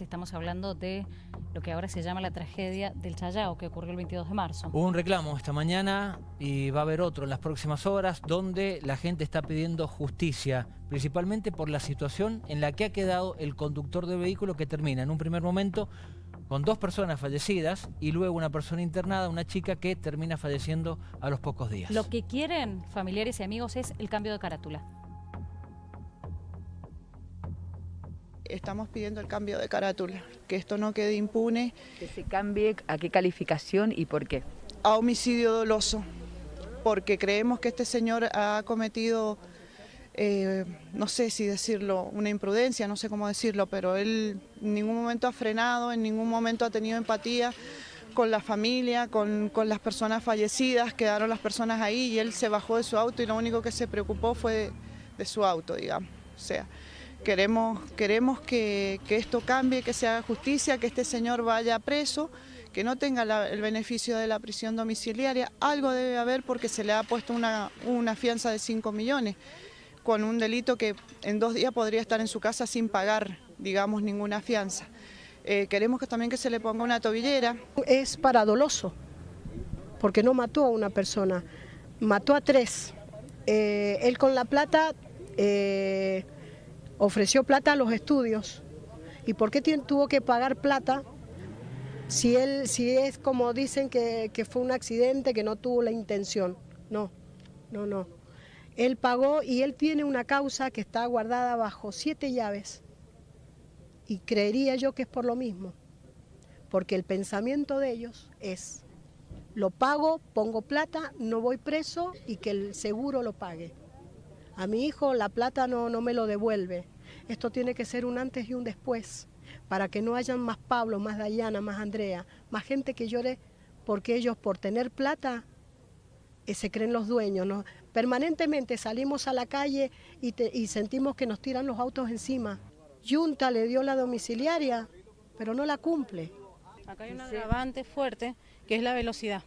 Estamos hablando de lo que ahora se llama la tragedia del Chayao, que ocurrió el 22 de marzo. Hubo un reclamo esta mañana y va a haber otro en las próximas horas donde la gente está pidiendo justicia, principalmente por la situación en la que ha quedado el conductor del vehículo que termina en un primer momento con dos personas fallecidas y luego una persona internada, una chica que termina falleciendo a los pocos días. Lo que quieren familiares y amigos es el cambio de carátula. Estamos pidiendo el cambio de carátula, que esto no quede impune. Que se cambie a qué calificación y por qué. A homicidio doloso, porque creemos que este señor ha cometido, eh, no sé si decirlo, una imprudencia, no sé cómo decirlo, pero él en ningún momento ha frenado, en ningún momento ha tenido empatía con la familia, con, con las personas fallecidas, quedaron las personas ahí y él se bajó de su auto y lo único que se preocupó fue de, de su auto, digamos. O sea, Queremos, queremos que, esto cambie, que se haga justicia, que este señor vaya preso, que no tenga el beneficio de la prisión domiciliaria. Algo debe haber porque se le ha puesto una, una fianza de 5 millones con un delito que en dos días podría estar en su casa sin pagar, digamos, ninguna fianza. Eh, queremos que también que se le ponga una tobillera. Es paradoloso, porque no mató a una persona, mató a tres. Eh, él con la plata... Eh, ofreció plata a los estudios. ¿Y por qué tuvo que pagar plata si, él, si es como dicen que, que fue un accidente, que no tuvo la intención? No, no, no. Él pagó y él tiene una causa que está guardada bajo siete llaves. Y creería yo que es por lo mismo. Porque el pensamiento de ellos es, lo pago, pongo plata, no voy preso y que el seguro lo pague. A mi hijo la plata no, no me lo devuelve. Esto tiene que ser un antes y un después, para que no hayan más Pablo, más Dayana, más Andrea, más gente que llore porque ellos por tener plata eh, se creen los dueños. Permanentemente salimos a la calle y, y sentimos que nos tiran los autos encima. Junta le dio la domiciliaria, pero no la cumple. Acá hay un agravante fuerte que es la velocidad.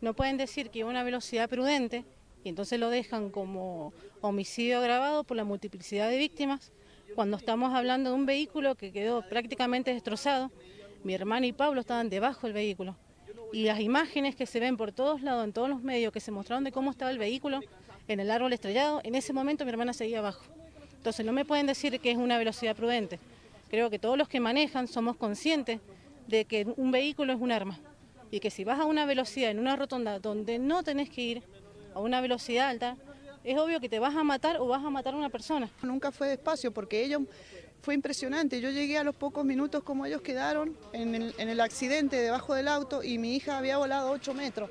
No pueden decir que una velocidad prudente y entonces lo dejan como homicidio agravado por la multiplicidad de víctimas, cuando estamos hablando de un vehículo que quedó prácticamente destrozado, mi hermana y Pablo estaban debajo del vehículo. Y las imágenes que se ven por todos lados, en todos los medios, que se mostraron de cómo estaba el vehículo en el árbol estrellado, en ese momento mi hermana seguía abajo. Entonces no me pueden decir que es una velocidad prudente. Creo que todos los que manejan somos conscientes de que un vehículo es un arma y que si vas a una velocidad en una rotonda donde no tenés que ir, a una velocidad alta, es obvio que te vas a matar o vas a matar a una persona. Nunca fue despacio porque ellos fue impresionante. Yo llegué a los pocos minutos como ellos quedaron en el, en el accidente debajo del auto y mi hija había volado 8 metros.